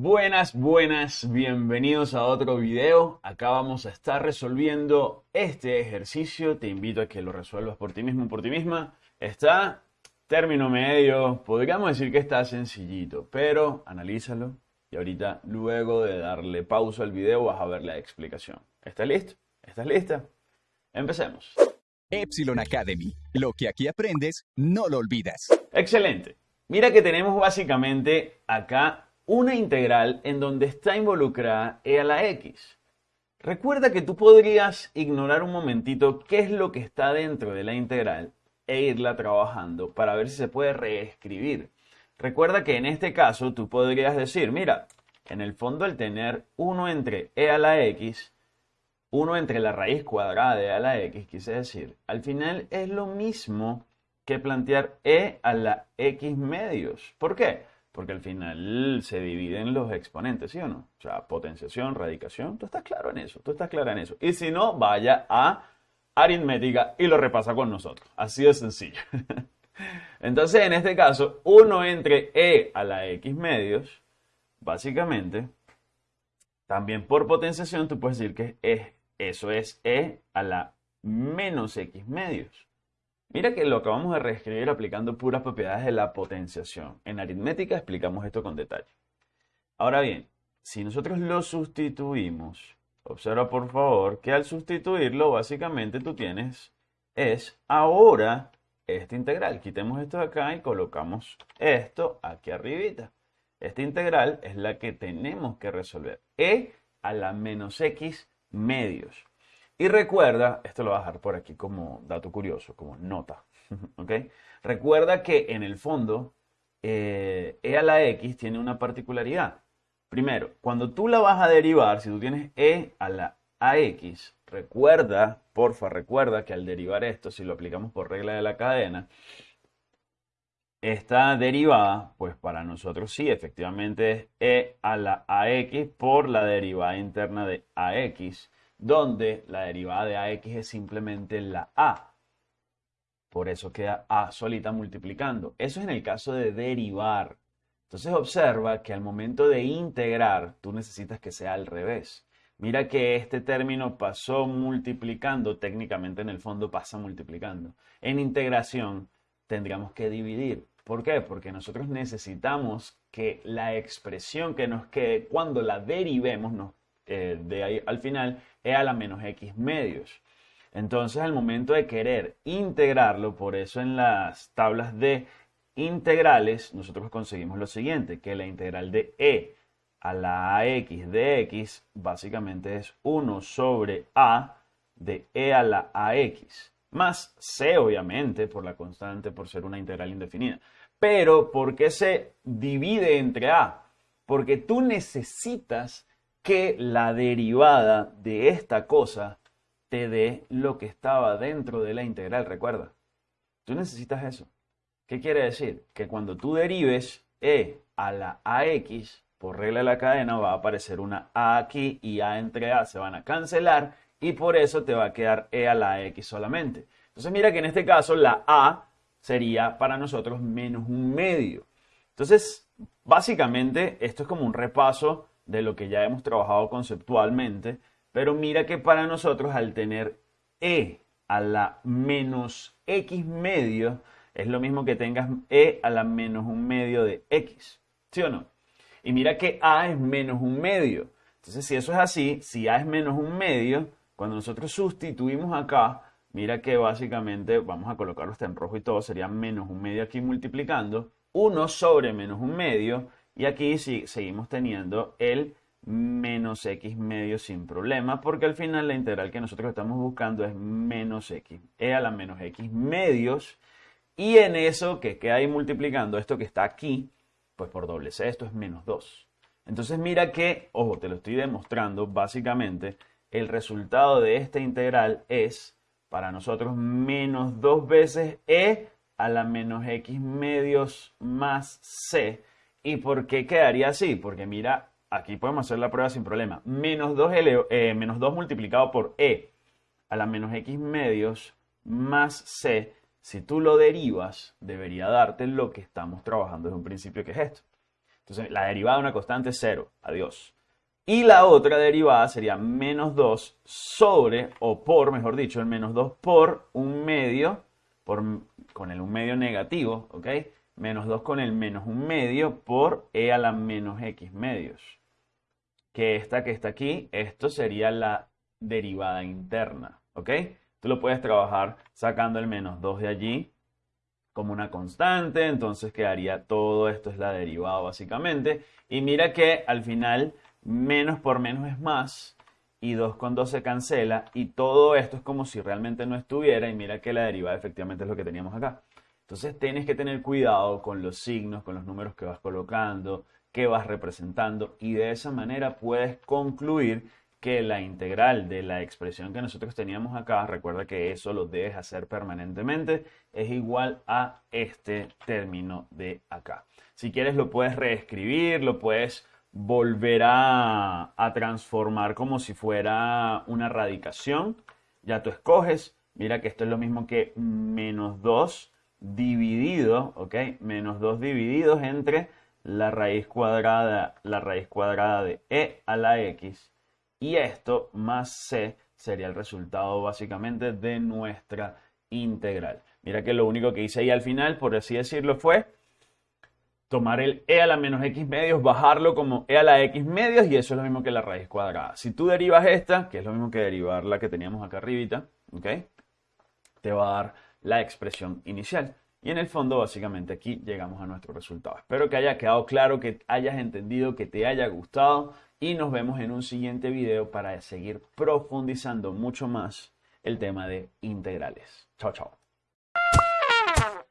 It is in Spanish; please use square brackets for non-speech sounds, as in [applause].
Buenas, buenas, bienvenidos a otro video. Acá vamos a estar resolviendo este ejercicio. Te invito a que lo resuelvas por ti mismo, por ti misma. Está término medio, podríamos decir que está sencillito, pero analízalo y ahorita luego de darle pausa al video vas a ver la explicación. ¿Estás listo? ¿Estás lista? Empecemos. Epsilon Academy. Lo que aquí aprendes, no lo olvidas. Excelente. Mira que tenemos básicamente acá una integral en donde está involucrada e a la x. Recuerda que tú podrías ignorar un momentito qué es lo que está dentro de la integral e irla trabajando para ver si se puede reescribir. Recuerda que en este caso tú podrías decir, mira, en el fondo el tener 1 entre e a la x, 1 entre la raíz cuadrada de e a la x, quise decir, al final es lo mismo que plantear e a la x medios. ¿Por qué? Porque al final se dividen los exponentes, ¿sí o no? O sea, potenciación, radicación, tú estás claro en eso, tú estás clara en eso. Y si no, vaya a aritmética y lo repasa con nosotros. Así de sencillo. [laughs] Entonces, en este caso, 1 entre e a la x medios, básicamente, también por potenciación, tú puedes decir que es, eso es e a la menos x medios. Mira que lo acabamos de reescribir aplicando puras propiedades de la potenciación. En aritmética explicamos esto con detalle. Ahora bien, si nosotros lo sustituimos, observa por favor que al sustituirlo básicamente tú tienes es ahora esta integral. Quitemos esto de acá y colocamos esto aquí arribita. Esta integral es la que tenemos que resolver. e a la menos x medios. Y recuerda, esto lo voy a dejar por aquí como dato curioso, como nota. [laughs] Recuerda que en el fondo, eh, e a la x tiene una particularidad. Primero, cuando tú la vas a derivar, si tú tienes e a la ax, recuerda, porfa, recuerda que al derivar esto, si lo aplicamos por regla de la cadena, esta derivada, pues para nosotros sí, efectivamente es e a la ax por la derivada interna de ax donde la derivada de ax es simplemente la a. Por eso queda a solita multiplicando. Eso es en el caso de derivar. Entonces observa que al momento de integrar, tú necesitas que sea al revés. Mira que este término pasó multiplicando, técnicamente en el fondo pasa multiplicando. En integración tendríamos que dividir. ¿Por qué? Porque nosotros necesitamos que la expresión que nos quede cuando la derivemos, nos eh, de ahí al final, e a la menos x medios. Entonces, al momento de querer integrarlo, por eso en las tablas de integrales, nosotros conseguimos lo siguiente, que la integral de e a la ax de x básicamente es 1 sobre a de e a la ax, más c obviamente por la constante, por ser una integral indefinida. Pero, ¿por qué se divide entre a? Porque tú necesitas que la derivada de esta cosa te dé lo que estaba dentro de la integral, recuerda. Tú necesitas eso. ¿Qué quiere decir? Que cuando tú derives e a la ax, por regla de la cadena va a aparecer una a aquí y a entre a se van a cancelar y por eso te va a quedar e a la x solamente. Entonces mira que en este caso la a sería para nosotros menos un medio. Entonces, básicamente esto es como un repaso de lo que ya hemos trabajado conceptualmente, pero mira que para nosotros al tener e a la menos x medio es lo mismo que tengas e a la menos un medio de x, ¿sí o no? Y mira que a es menos un medio. Entonces, si eso es así, si a es menos un medio, cuando nosotros sustituimos acá, mira que básicamente, vamos a colocarlo hasta en rojo y todo, sería menos un medio aquí multiplicando, 1 sobre menos un medio, y aquí sí, seguimos teniendo el menos x medio sin problema, porque al final la integral que nosotros estamos buscando es menos x, e a la menos x medios, y en eso que queda ahí multiplicando esto que está aquí, pues por doble c, esto es menos 2. Entonces mira que, ojo, te lo estoy demostrando, básicamente, el resultado de esta integral es, para nosotros, menos 2 veces e a la menos x medios más c, ¿Y por qué quedaría así? Porque mira, aquí podemos hacer la prueba sin problema. Menos 2, eh, menos 2 multiplicado por e a la menos x medios más c, si tú lo derivas, debería darte lo que estamos trabajando desde un principio, que es esto. Entonces, la derivada de una constante es 0. Adiós. Y la otra derivada sería menos 2 sobre, o por, mejor dicho, el menos 2 por un medio, por, con el un medio negativo, ¿ok? Menos 2 con el menos un medio por e a la menos x medios. Que esta que está aquí, esto sería la derivada interna, ¿ok? Tú lo puedes trabajar sacando el menos 2 de allí como una constante, entonces quedaría todo esto es la derivada básicamente. Y mira que al final menos por menos es más, y 2 con 2 se cancela, y todo esto es como si realmente no estuviera, y mira que la derivada efectivamente es lo que teníamos acá. Entonces tienes que tener cuidado con los signos, con los números que vas colocando, que vas representando, y de esa manera puedes concluir que la integral de la expresión que nosotros teníamos acá, recuerda que eso lo debes hacer permanentemente, es igual a este término de acá. Si quieres lo puedes reescribir, lo puedes volver a, transformar como si fuera una radicación. Ya tú escoges, mira que esto es lo mismo que menos 2 dividido, ¿ok? Menos 2 divididos entre la raíz cuadrada, la raíz cuadrada de e a la x. Y esto más c sería el resultado básicamente de nuestra integral. Mira que lo único que hice ahí al final, por así decirlo, fue tomar el e a la menos x medios, bajarlo como e a la x medios y eso es lo mismo que la raíz cuadrada. Si tú derivas esta, que es lo mismo que derivar la que teníamos acá arribita, ¿ok? Te va a dar la expresión inicial. Y en el fondo, básicamente aquí llegamos a nuestro resultado. Espero que haya quedado claro, que hayas entendido, que te haya gustado y nos vemos en un siguiente video para seguir profundizando mucho más el tema de integrales. Chao, chao.